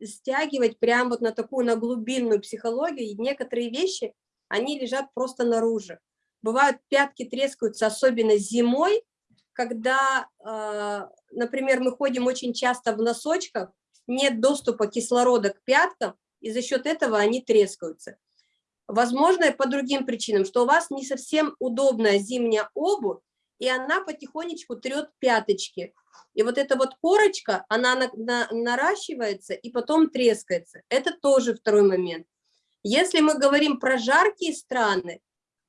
стягивать прямо вот на такую, на глубинную психологию. Некоторые вещи, они лежат просто наружу. Бывают пятки трескаются, особенно зимой, когда, э, например, мы ходим очень часто в носочках, нет доступа кислорода к пяткам, и за счет этого они трескаются. Возможно, по другим причинам, что у вас не совсем удобная зимняя обувь, и она потихонечку трет пяточки. И вот эта вот корочка, она на, на, наращивается и потом трескается. Это тоже второй момент. Если мы говорим про жаркие страны,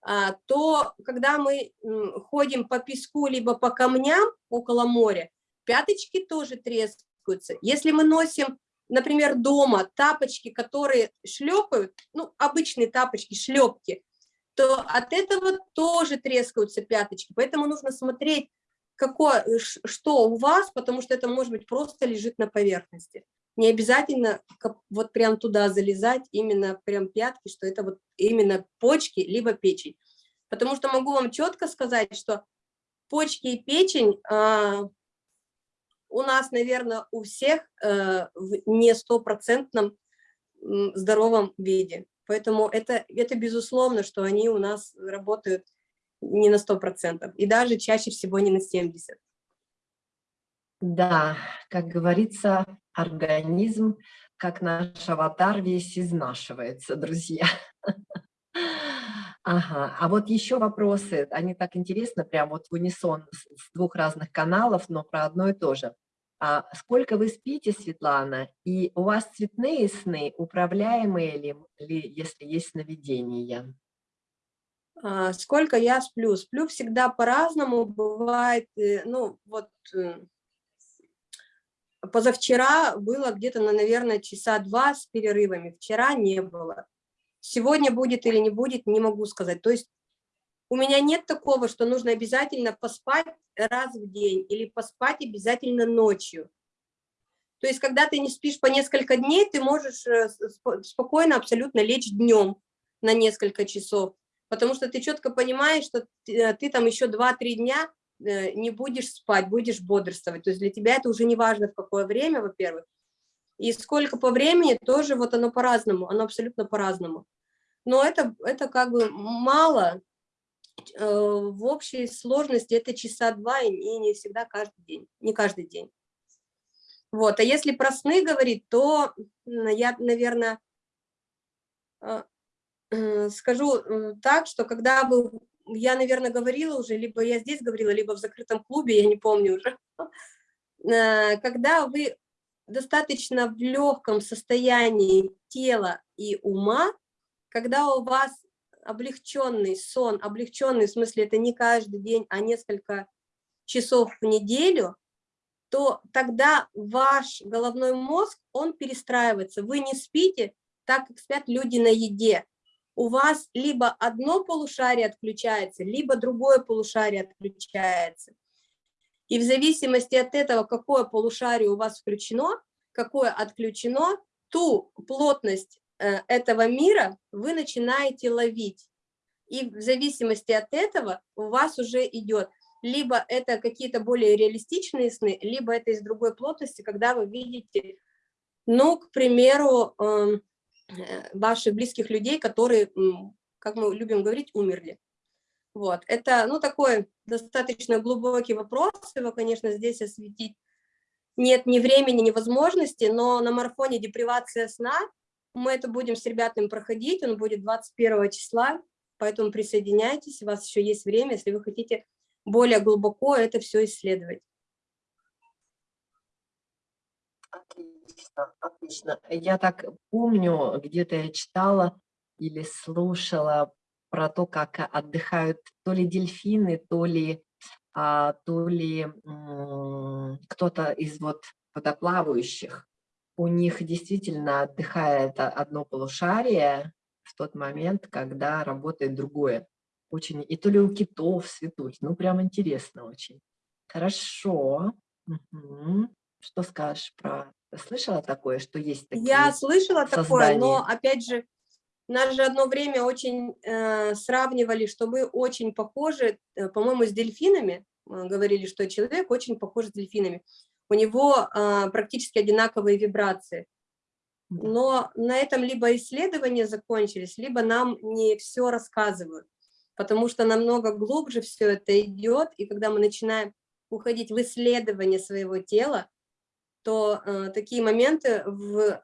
а, то когда мы ходим по песку либо по камням около моря, пяточки тоже трескаются. Если мы носим например, дома тапочки, которые шлепают, ну, обычные тапочки, шлепки, то от этого тоже трескаются пяточки. Поэтому нужно смотреть, какое, что у вас, потому что это, может быть, просто лежит на поверхности. Не обязательно вот прям туда залезать, именно прям пятки, что это вот именно почки, либо печень. Потому что могу вам четко сказать, что почки и печень а, у нас, наверное, у всех э, в не стопроцентном здоровом виде. Поэтому это, это безусловно, что они у нас работают не на 100%, и даже чаще всего не на 70%. Да, как говорится, организм, как наш аватар, весь изнашивается, друзья. [laughs] Ага, а вот еще вопросы, они так интересно, прям вот в унисон с двух разных каналов, но про одно и то же. А сколько вы спите, Светлана, и у вас цветные сны, управляемые ли, ли если есть сновидения? А, сколько я сплю? Сплю всегда по-разному, бывает, э, ну вот э, позавчера было где-то, наверное, часа два с перерывами, вчера не было. Сегодня будет или не будет, не могу сказать. То есть у меня нет такого, что нужно обязательно поспать раз в день или поспать обязательно ночью. То есть, когда ты не спишь по несколько дней, ты можешь э, спокойно абсолютно лечь днем на несколько часов, потому что ты четко понимаешь, что ты, э, там еще 2-3 дня э, не будешь спать, будешь бодрствовать. То есть для тебя это уже не важно, в какое время, во-первых. И сколько по времени, тоже вот оно по-разному, оно абсолютно по-разному но это, это как бы мало, э, в общей сложности это часа два и не всегда каждый день, не каждый день. Вот, а если про сны говорить, то я, наверное, э, э, скажу так, что когда бы, я, наверное, говорила уже, либо я здесь говорила, либо в закрытом клубе, я не помню уже, [laughs] когда вы достаточно в легком состоянии тела и ума, когда у вас облегченный сон, облегченный в смысле это не каждый день, а несколько часов в неделю, то тогда ваш головной мозг, он перестраивается. Вы не спите так, как спят люди на еде. У вас либо одно полушарие отключается, либо другое полушарие отключается. И в зависимости от этого, какое полушарие у вас включено, какое отключено, ту плотность этого мира вы начинаете ловить. И в зависимости от этого у вас уже идет либо это какие-то более реалистичные сны, либо это из другой плотности, когда вы видите, ну, к примеру, эм, э, ваших близких людей, которые, как мы любим говорить, умерли. Вот, это, ну, такой достаточно глубокий вопрос, его, конечно, здесь осветить нет ни времени, ни возможности, но на марафоне депривация сна мы это будем с ребятами проходить, он будет 21 числа, поэтому присоединяйтесь, у вас еще есть время, если вы хотите более глубоко это все исследовать. Отлично, отлично. Я так помню, где-то я читала или слушала про то, как отдыхают то ли дельфины, то ли, а, то ли кто-то из вот водоплавающих. У них действительно отдыхает одно полушарие в тот момент, когда работает другое. Очень, и то ли у китов, светухи, ну прям интересно очень. Хорошо. Угу. Что скажешь про... Слышала такое, что есть такие Я слышала создания? такое, но опять же, нас же одно время очень э, сравнивали, что мы очень похожи, э, по-моему, с дельфинами. Э, говорили, что человек очень похож с дельфинами. У него э, практически одинаковые вибрации. Но на этом либо исследования закончились, либо нам не все рассказывают. Потому что намного глубже все это идет, и когда мы начинаем уходить в исследование своего тела, то э, такие моменты в, э,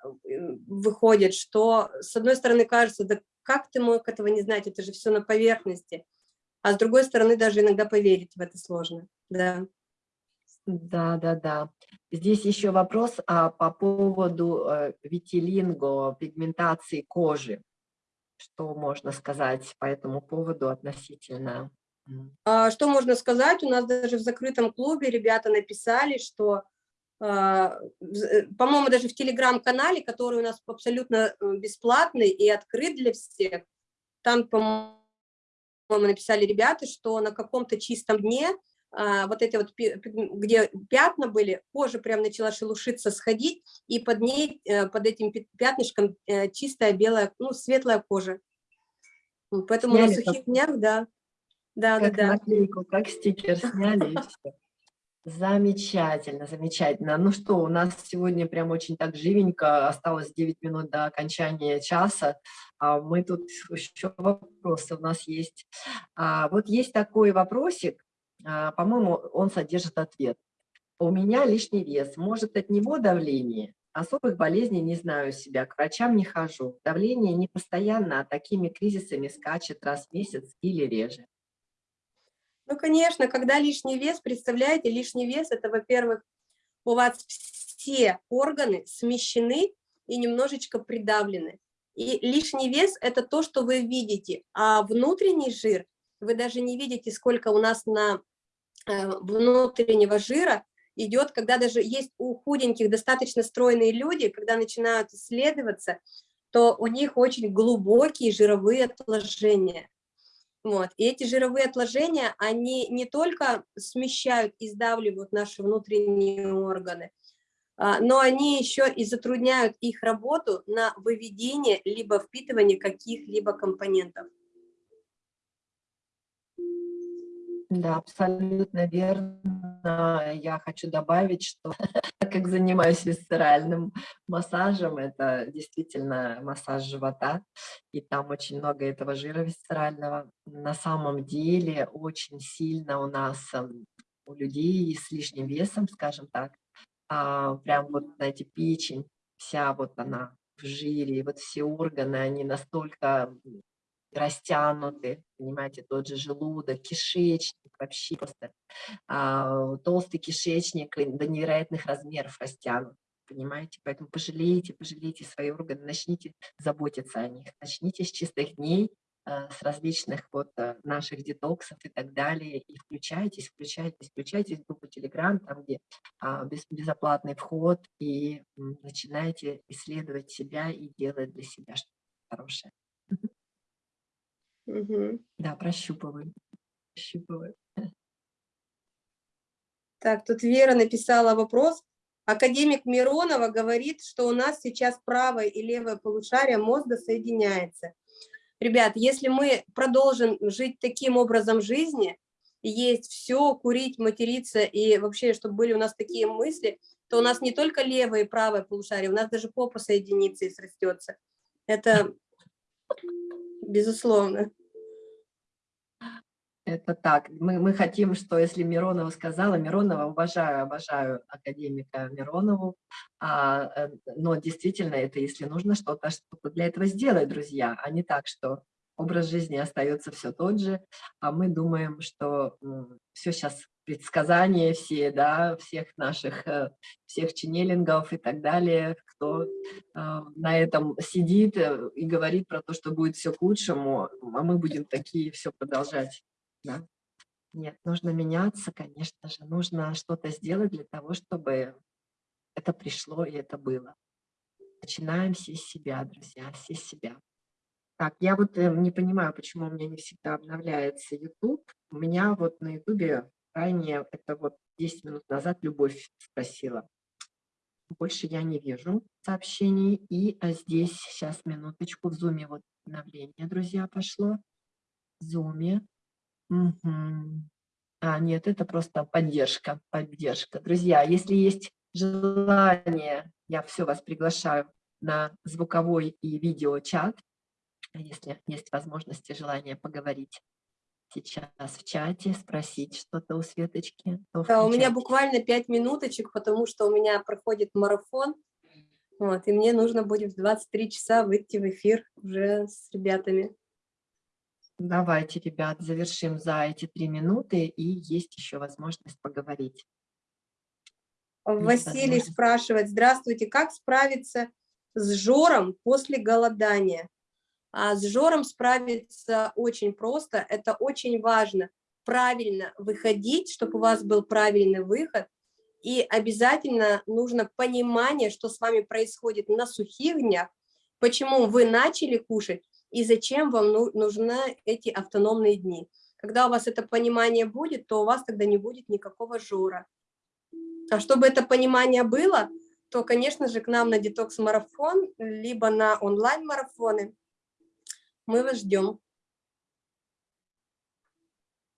выходят, что с одной стороны кажется, да как ты мог этого не знать, это же все на поверхности, а с другой стороны даже иногда поверить в это сложно, да. Да, да, да. Здесь еще вопрос а, по поводу э, витилинго, пигментации кожи. Что можно сказать по этому поводу относительно? А, что можно сказать? У нас даже в закрытом клубе ребята написали, что а, э, по-моему, даже в телеграм-канале, который у нас абсолютно э, бесплатный и открыт для всех, там, по-моему, написали ребята, что на каком-то чистом дне а, вот эти вот, где пятна были, кожа прям начала шелушиться, сходить, и под ней, э, под этим пятнышком чистая белая, ну, светлая кожа. Поэтому сняли на сухих днях, да. Да, как да, наклейку, как стикер сняли и все. Замечательно, замечательно. Ну что, у нас сегодня прям очень так живенько, осталось 9 минут до окончания часа. А мы тут еще вопросы у нас есть. А, вот есть такой вопросик, а, по-моему, он содержит ответ. У меня лишний вес, может от него давление? Особых болезней не знаю себя, к врачам не хожу. Давление не постоянно, а такими кризисами скачет раз в месяц или реже. Ну, конечно, когда лишний вес, представляете, лишний вес – это, во-первых, у вас все органы смещены и немножечко придавлены. И лишний вес – это то, что вы видите, а внутренний жир, вы даже не видите, сколько у нас на внутреннего жира идет, когда даже есть у худеньких достаточно стройные люди, когда начинают исследоваться, то у них очень глубокие жировые отложения. Вот. И эти жировые отложения, они не только смещают и сдавливают наши внутренние органы, а, но они еще и затрудняют их работу на выведение либо впитывание каких-либо компонентов. Да, абсолютно верно. Я хочу добавить, что [laughs] так как занимаюсь висцеральным массажем, это действительно массаж живота, и там очень много этого жира висцерального. На самом деле очень сильно у нас, эм, у людей с лишним весом, скажем так, а, прям вот, знаете, печень, вся вот она в жире, вот все органы, они настолько растянуты, понимаете, тот же желудок, кишечник, вообще просто а, толстый кишечник до невероятных размеров растянут, понимаете, поэтому пожалейте, пожалейте свои органы, начните заботиться о них, начните с чистых дней, а, с различных вот а, наших детоксов и так далее, и включайтесь, включайтесь, включайтесь в группу Telegram, там, где а, без, безоплатный вход, и начинайте исследовать себя и делать для себя что-то хорошее. Угу. Да, прощупываю. прощупываю. Так, тут Вера написала вопрос. Академик Миронова говорит, что у нас сейчас правое и левое полушарие мозга соединяется. Ребят, если мы продолжим жить таким образом жизни, есть все, курить, материться, и вообще, чтобы были у нас такие мысли, то у нас не только левое и правое полушарие, у нас даже попа соединится и срастется. Это безусловно. Это так. Мы, мы хотим, что если Миронова сказала, Миронова, уважаю, обожаю академика Миронову, а, э, но действительно это, если нужно что-то, что-то для этого сделать, друзья, а не так, что образ жизни остается все тот же, а мы думаем, что все сейчас предсказания все, да, всех наших, э, всех ченнелингов и так далее, кто э, на этом сидит э, и говорит про то, что будет все к лучшему, а мы будем такие все продолжать. Да? Нет, нужно меняться, конечно же, нужно что-то сделать для того, чтобы это пришло и это было. Начинаем все с себя, друзья, все с себя. Так, я вот не понимаю, почему у меня не всегда обновляется YouTube. У меня вот на YouTube ранее, это вот 10 минут назад Любовь спросила. Больше я не вижу сообщений. И а здесь, сейчас, минуточку, в Zoom вот обновление, друзья, пошло. В Zoom. Угу. А, нет, это просто поддержка, поддержка. Друзья, если есть желание, я все вас приглашаю на звуковой и видео-чат, если есть возможность и желание поговорить сейчас в чате, спросить что-то у Светочки. Да, у меня буквально пять минуточек, потому что у меня проходит марафон, вот, и мне нужно будет в 23 часа выйти в эфир уже с ребятами. Давайте, ребят, завершим за эти три минуты, и есть еще возможность поговорить. Василий спрашивает, здравствуйте, как справиться с жором после голодания? А с жором справиться очень просто, это очень важно. Правильно выходить, чтобы у вас был правильный выход, и обязательно нужно понимание, что с вами происходит на сухих днях, почему вы начали кушать и зачем вам нужны эти автономные дни. Когда у вас это понимание будет, то у вас тогда не будет никакого жора. А чтобы это понимание было, то, конечно же, к нам на детокс-марафон, либо на онлайн-марафоны. Мы вас ждем.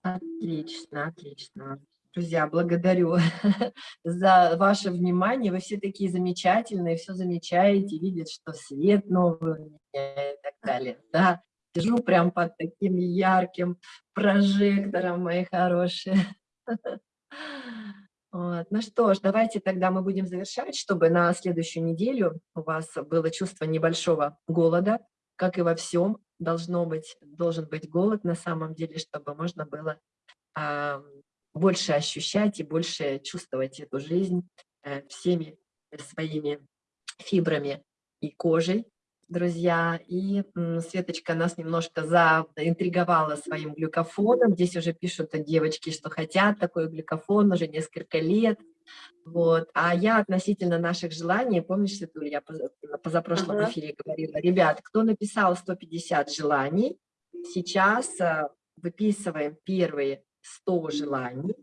Отлично, отлично. Друзья, благодарю [laughs] за ваше внимание. Вы все такие замечательные, все замечаете, видят, что свет новый и так далее. Да, сижу прям под таким ярким прожектором, мои хорошие. [laughs] Вот. Ну что ж, давайте тогда мы будем завершать, чтобы на следующую неделю у вас было чувство небольшого голода, как и во всем должно быть, должен быть голод на самом деле, чтобы можно было а, больше ощущать и больше чувствовать эту жизнь а, всеми своими фибрами и кожей, друзья. И Светочка нас немножко заинтриговала своим глюкофоном. Здесь уже пишут девочки, что хотят такой глюкофон уже несколько лет. Вот. А я относительно наших желаний, помнишь, Светуль, я на позапрошлом ага. эфире говорила, ребят, кто написал 150 желаний, сейчас а, выписываем первые 100 желаний,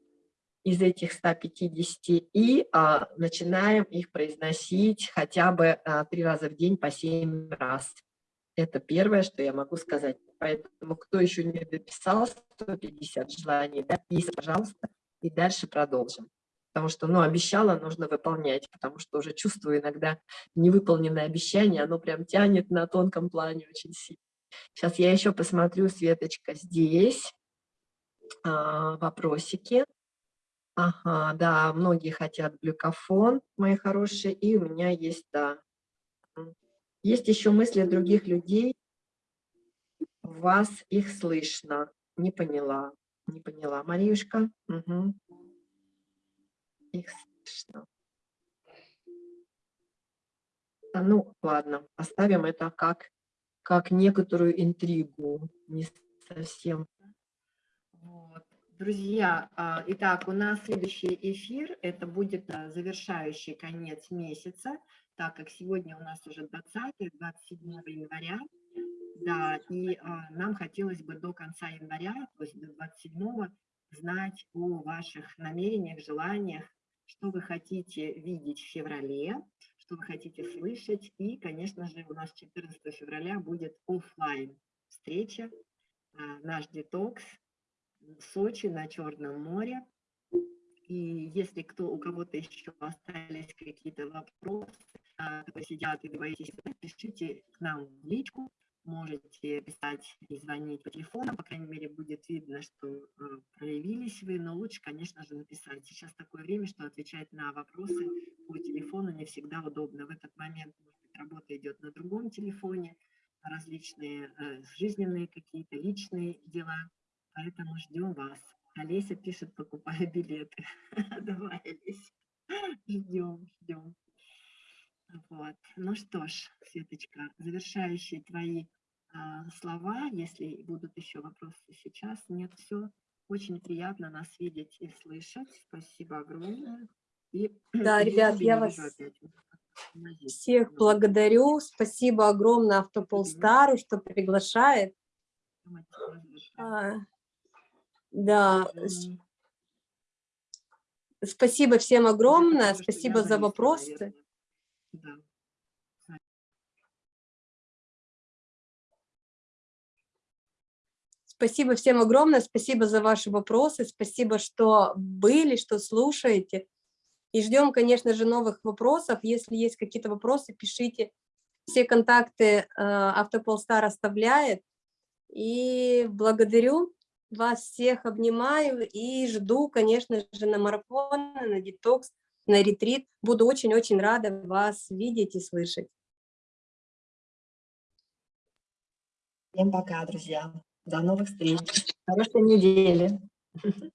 из этих 150 и а, начинаем их произносить хотя бы а, три раза в день по 7 раз. Это первое, что я могу сказать. Поэтому, кто еще не дописал 150 желаний, дописывай, пожалуйста, и дальше продолжим. Потому что, ну, обещала, нужно выполнять, потому что уже чувствую иногда невыполненное обещание, оно прям тянет на тонком плане очень сильно. Сейчас я еще посмотрю, Светочка, здесь а, вопросики. Ага, да, многие хотят глюкофон, мои хорошие, и у меня есть, да. Есть еще мысли других людей, вас их слышно. Не поняла, не поняла. Мариюшка? Угу. Их слышно. А, ну, ладно, оставим это как, как некоторую интригу, не совсем. Вот. Друзья, а, итак, у нас следующий эфир, это будет завершающий конец месяца, так как сегодня у нас уже 20 27 января, да, и а, нам хотелось бы до конца января, то есть до 27 знать о ваших намерениях, желаниях, что вы хотите видеть в феврале, что вы хотите слышать, и, конечно же, у нас 14 февраля будет офлайн встреча, наш детокс, в Сочи на Черном море. И если кто, у кого-то еще остались какие-то вопросы, а, которые сидят и боитесь, пишите к нам в личку, можете писать и звонить по телефону, по крайней мере, будет видно, что э, проявились вы, но лучше, конечно же, написать. Сейчас такое время, что отвечать на вопросы по телефону не всегда удобно. В этот момент, работа идет на другом телефоне, различные э, жизненные какие-то личные дела – Поэтому ждем вас. Олеся пишет, покупаю билеты. [laughs] Давай, Олеся, ждем, ждем. Вот. Ну что ж, Светочка, завершающие твои а, слова, если будут еще вопросы сейчас. Нет, все. Очень приятно нас видеть и слышать. Спасибо огромное. И [clears throat] Да, ребят, я вас опять. Всех благодарю. Спасибо огромное Автополстару, что приглашает. А, Да, спасибо всем огромное, спасибо за вопросы. Да. Спасибо всем огромное, спасибо за ваши вопросы, спасибо, что были, что слушаете. И ждем, конечно же, новых вопросов. Если есть какие-то вопросы, пишите. Все контакты э, Автополстар оставляет. И благодарю вас всех, обнимаю и жду, конечно же, на марафон, на детокс, на ретрит. Буду очень-очень рада вас видеть и слышать. Всем пока, друзья. До новых встреч. Хорошей недели. [laughs]